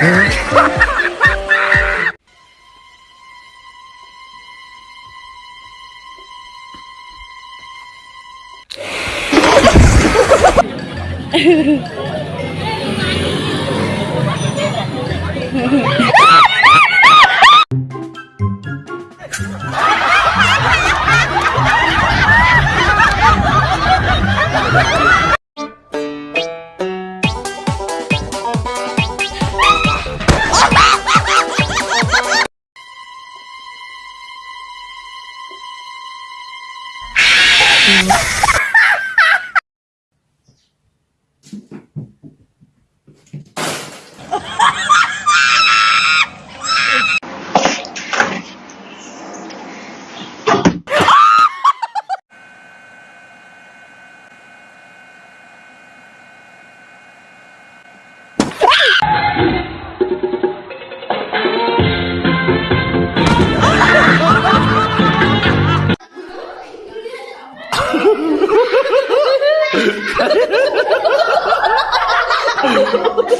Mm-hmm. 哈哈哈。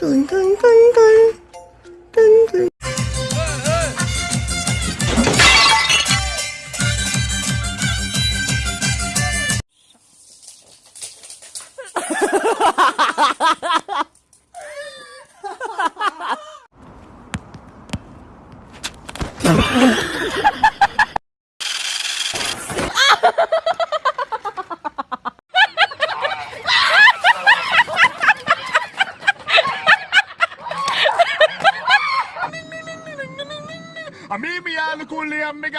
tưng tưng tưng tưng tưng tưng Ha ha ha!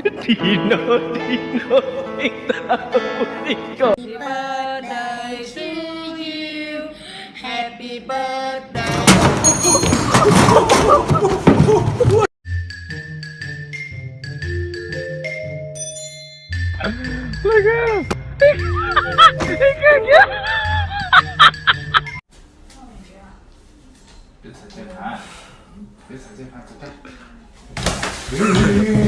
Dino, Dino, Dino. Happy birthday to you. Happy birthday. Look at him. he could get This is hot. This is hot.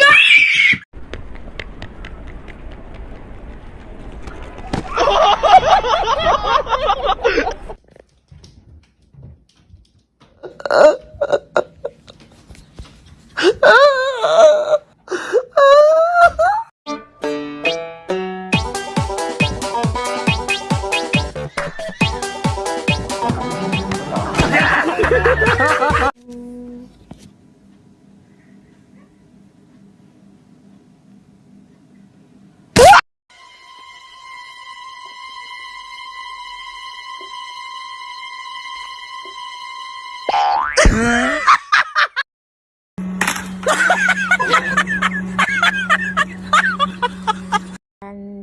ダン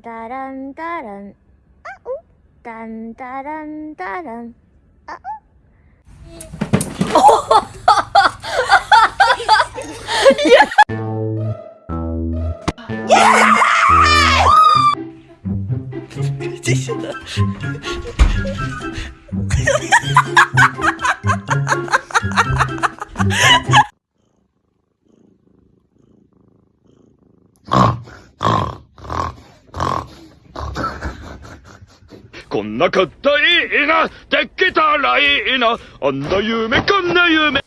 ダランダランあおダンダランダランあお Yeah! こんなかったいいな、できたらいいな、あんな夢こんな夢